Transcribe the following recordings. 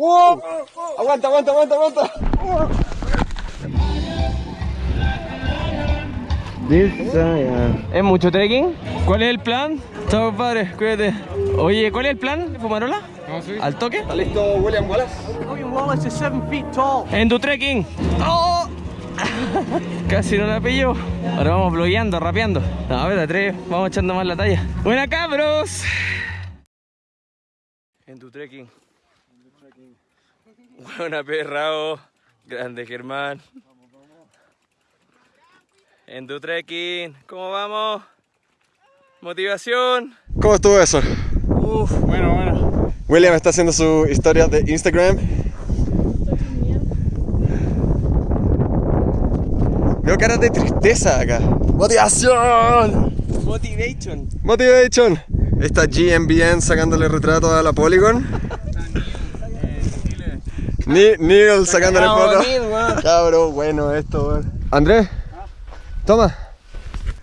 ¡Uh! Aguanta, aguanta, aguanta, aguanta. ¿Es mucho trekking? ¿Cuál es el plan? Chao, padre, cuídate. Oye, ¿cuál es el plan, Fumarola? ¿Al toque? ¿Está listo William Wallace? En tu trekking. ¡Oh! Casi no la pillo. Ahora vamos blogueando, rapeando. No, a ver, a tres, vamos echando más la talla. ¡Buena cabros! En tu trekking. Buena perrao. Grande Germán. En tu trekking. ¿Cómo vamos? Motivación. ¿Cómo estuvo eso? Uf, bueno, bueno. William está haciendo su historia de Instagram. Veo caras de tristeza acá. ¡Motivación! Motivation. Motivation. Está GMBN sacándole retrato a la Polygon. Ni Neil sacándole fotos. Cabro, bueno esto, weón. Andrés, toma.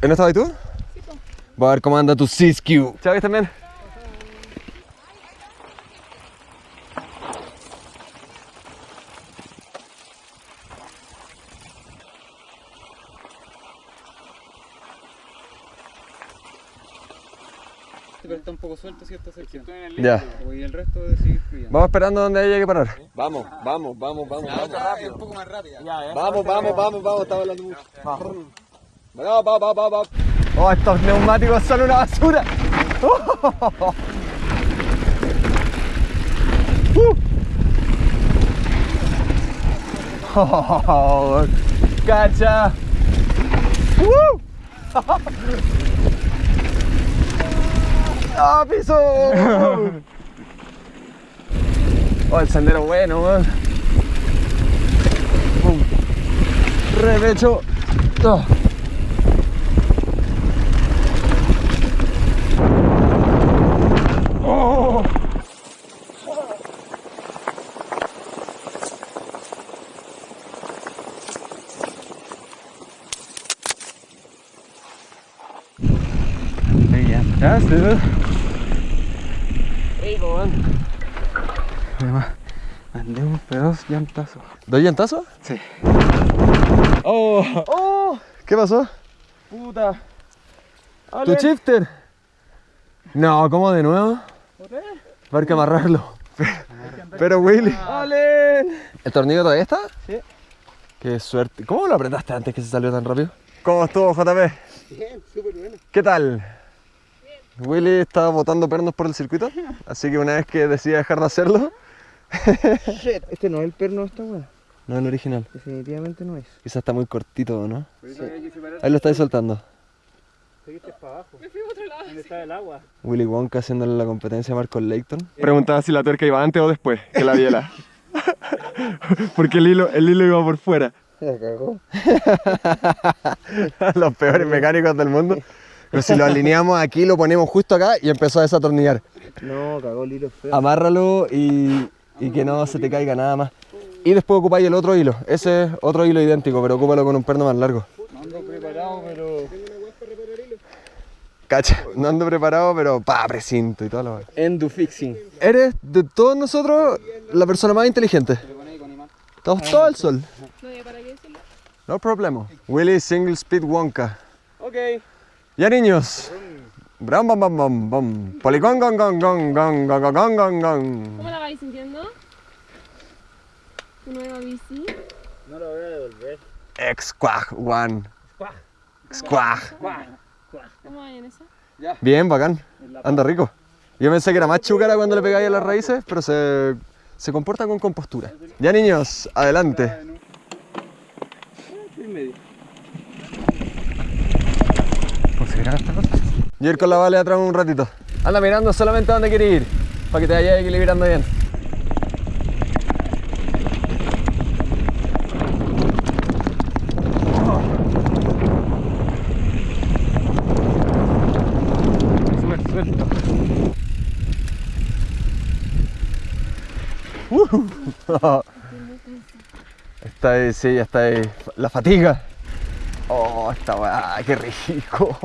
¿En no estabas tú? Voy a ver cómo anda tu Siskiyou. Chao, que Pero está un poco suelto si esta sección. Ya. Y el resto de seguir fluyendo. Vamos esperando donde haya que parar. Vamos, vamos, vamos, vamos. vamos. Un poco más rápida. Vamos, vamos, vamos, vamos, estaba hablando mucho. Vamos, vamos, vamos, vamos. Oh, estos neumáticos son una basura. Uh. Oh, cacha. Uh. ¡Ah, piso! Oh, el sendero bueno, weón. Pum. Repecho. Oh. Sí. Rico, weón. Además, mandé un pedazo llantazo. ¿Doy llantazo? Sí. Oh, oh, ¿qué pasó? Puta. ¿Tu shifter? No, ¿cómo de nuevo? Va a haber que amarrarlo. Pero Willy. ¡Allen! ¿El tornillo todavía está? Sí. Qué suerte. ¿Cómo lo apretaste antes que se salió tan rápido? ¿Cómo estuvo, JP? Bien, súper bueno. ¿Qué tal? Willy estaba botando pernos por el circuito, así que una vez que decida dejar de hacerlo, este no es el perno de esta weá. no es el original. Definitivamente no es. Quizás está muy cortito, ¿no? Ahí lo estáis soltando. Seguiste para abajo. Me fui a otro lado. ¿Dónde está el agua? Willy Wonka haciéndole la competencia a Marco Layton. Preguntaba si la tuerca iba antes o después que la biela. Porque el hilo, el hilo iba por fuera. Se cagó. Los peores mecánicos del mundo. Pero si lo alineamos aquí, lo ponemos justo acá y empezó a desatornillar. No, cagó el hilo feo. Amárralo y, y que no se te caiga nada más. Y después ocupáis el otro hilo. Ese es otro hilo idéntico, pero ocúpalo con un perno más largo. No ando preparado, pero... Cacha, no ando preparado, pero pa, precinto y todo lo Endo fixing. Eres de todos nosotros la persona más inteligente. Estamos todo al sol. No problema. Willy Single Speed Wonka. Ok. Ya niños. Bram bam bam bam bam. Poligón gong gong gong gong gong gong gong gong gong. ¿Cómo la vais sintiendo? ¿Tu nueva bici? No lo voy a devolver. Squag one. Squag. ¿Cómo va en esa? Bien, bacán. Anda rico. Yo pensé que era más chúcara cuando le pegáis a las raíces, pero se, se comporta con compostura. Ya niños, adelante. Yo ir con la vale atrás un ratito. Anda mirando solamente a dónde quiere ir, para que te vayas equilibrando bien. Uh. Está ahí, sí, ya está ahí. La fatiga. Oh, esta weá, qué rico.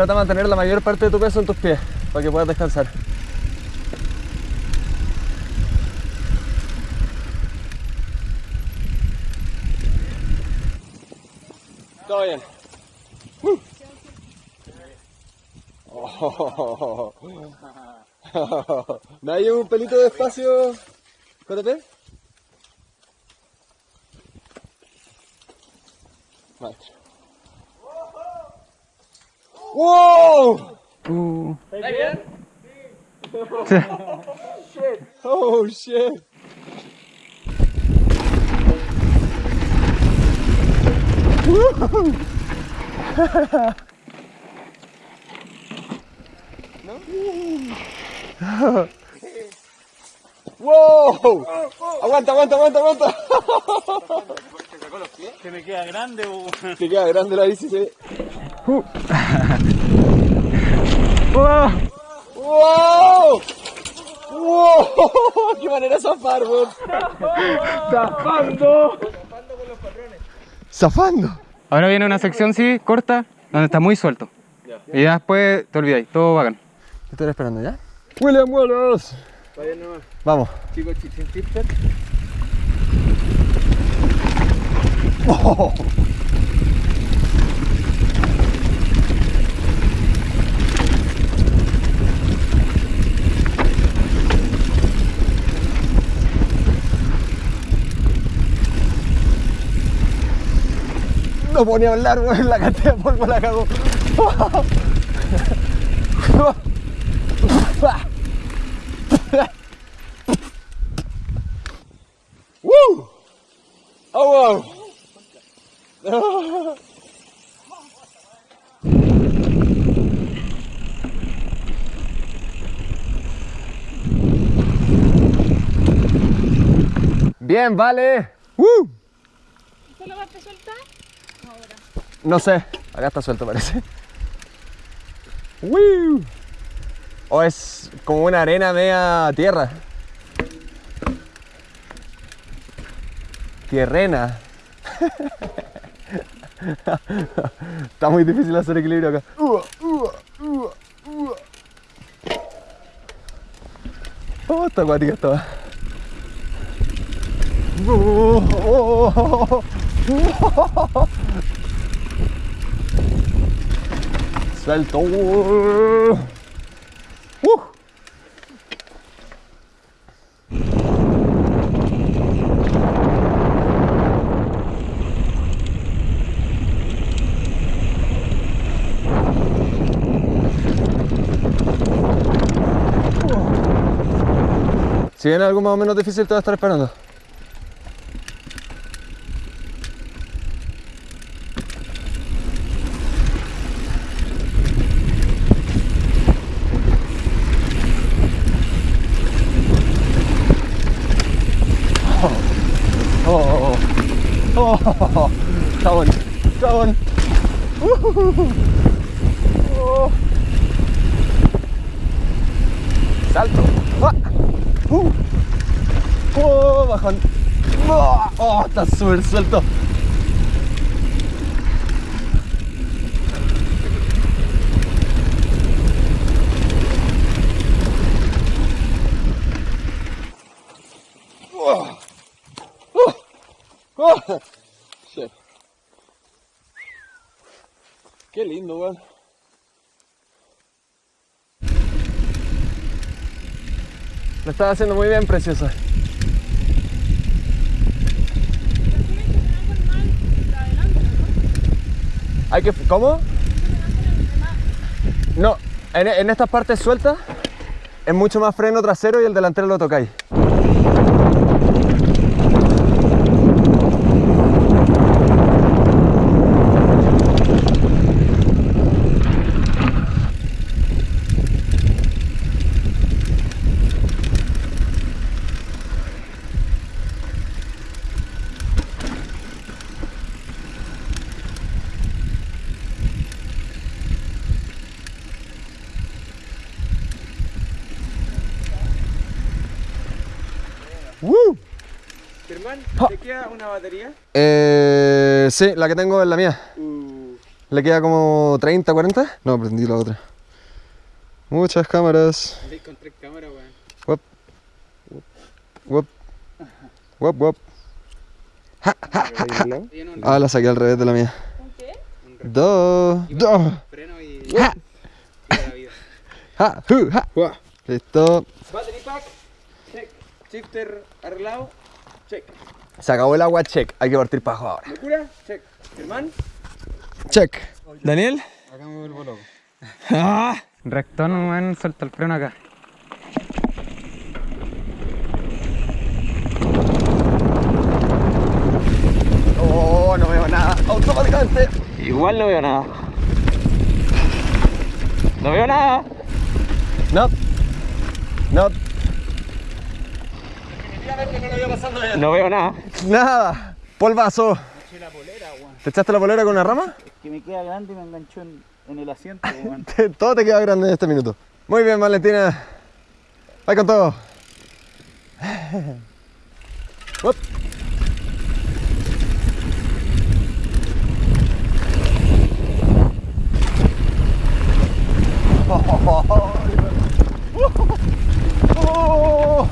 Trata de mantener la mayor parte de tu peso en tus pies para que puedas descansar. Todo bien. Uh. Oh. ¿Me hay un pelito de espacio? JP? Maestro. ¡Wow! Uh. Oh shit. ¡Wow! Aguanta, aguanta, aguanta, aguanta. Que me queda grande. Te queda grande la bici, sí. ¡Wow! ¡Wow! ¡Wow! ¡Qué manera de zafar, weón! ¡Zafando! ¡Zafando! Ahora viene una sección, sí, corta, donde está muy suelto. Y ya después te olvidáis, todo bacán. Te estoy esperando, ¿ya? William Wallace. Vamos. Chicos, tipster. Oh. No ponía a hablar, weón, la cantidad de polvo la cagó. ¡Woo! ¡Oh, wow! Bien, vale. ¡Woo! ¿Solo vas a soltar? No sé, acá está suelto parece. ¡Woo! O es como una arena media tierra. Tierrena. Está muy difícil hacer equilibrio acá. Oh, está acuática esta. Oh. Suelto. Uh. Si viene algo más o menos difícil, te voy a estar esperando. Oh, oh, oh, oh, bueno, está bueno. Uh, oh. Salto. Uh. Oh, bajón. Oh, oh, está súper suelto. Oh. Oh. Oh. Shit. Qué lindo, weón. Lo estás haciendo muy bien, preciosa. Hay que... ¿Cómo? No, en, estas partes sueltas es mucho más freno trasero y el delantero lo tocáis. ¡Woo! Ja. ¿te queda una batería? Eh, sí, la que tengo es la mía. Uh, Le queda como 30, 40. No, prendí la otra. Muchas cámaras. Con tres cámaras, weón. Wop. Wop. Wop, wop. Ah, la saqué al revés de la mía. ¿Con qué? Dos. Dos. Freno y. Ja. Ja, hu, ja. Listo. Battery pack, check. Shifter arreglado, check. Se acabó el agua, check. Hay que partir para abajo ahora. Locura, check. Germán. Check. Daniel. Acá me vuelvo loco. Ah. Rectón, weón, suelta el freno acá. Oh, no veo nada. Automáticamente. Igual no veo nada. No veo nada. No. No. No veo nada. Nada. Polvazo. ¿Te echaste la polera con una rama? Que me queda grande y me enganchó en, en el asiento, Todo te queda grande en este minuto. Muy bien, Valentina. Vai con todo. Up. Oh.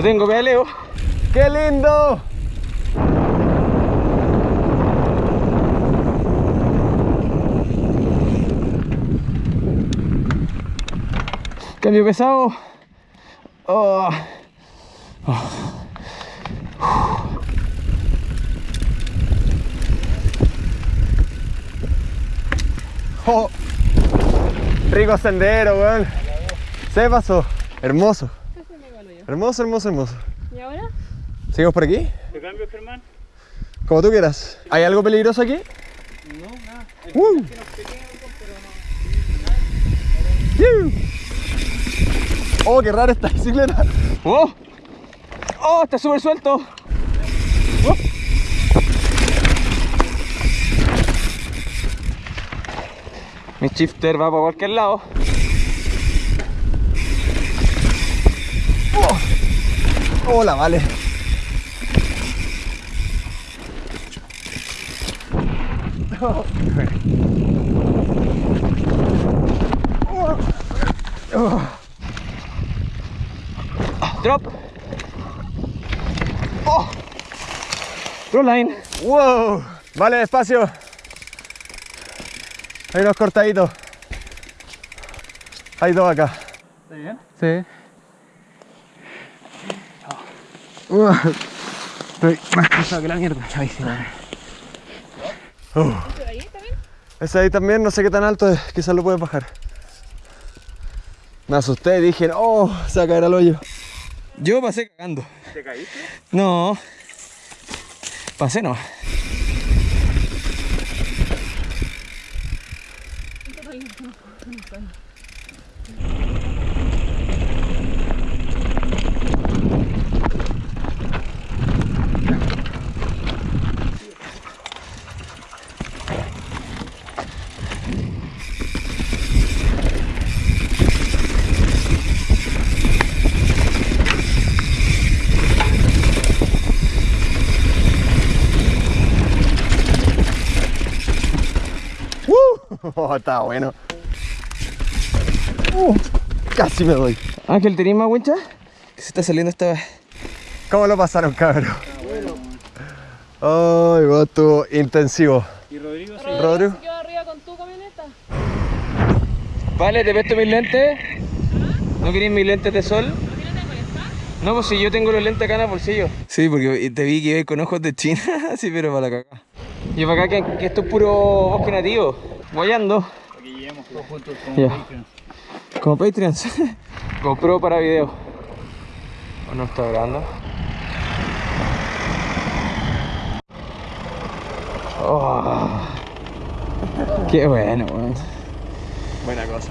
No tengo pedaleo. ¡Qué lindo! Cambio pesado. Oh. Oh. Rico sendero, weón. Se pasó. Hermoso. Casi me gano yo. Hermoso, hermoso, hermoso. ¿Y ahora? ¿Seguimos por aquí? ¿Te cambio, Germán? Como tú quieras. ¿Hay algo peligroso aquí? No, nada. Uh. Oh, qué rara esta bicicleta. Oh. Oh, está súper suelto. Oh. Mi shifter va para cualquier lado. Hola, vale. Drop. Oh. Line. Wow. Vale, despacio. Hay unos cortaditos. Hay dos acá. ¿Está bien? Sí. Uh, estoy más cansado que la mierda. ¿Por ahí también? Ese ahí también, no sé qué tan alto es. Quizás lo puedes bajar. Me asusté, dije, oh, se va a caer al hoyo. Yo pasé cagando. ¿Te caíste? No. Pasé no. Oh, está bueno. Uh, casi me doy. Ángel, ¿tenías más wincha? Que se está saliendo esta vez. ¿Cómo lo pasaron, cabrón? Ay, va, estuvo intensivo. ¿Y Rodrigo sí? Rodrigo. se quedó arriba con tu camioneta. Vale, te presto mis lentes. ¿No queréis mis lentes de sol? No, pues si yo tengo los lentes acá en el bolsillo. Sí, porque te vi que ibas con ojos de China, sí, pero para la cagada. Y para acá que, que esto es puro bosque nativo, guayando, Aquí lleguemos todos juntos como Ya. Patreon. como Patreons. GoPro para video. ¿O no está grabando? Oh, qué bueno, weón. Buena cosa.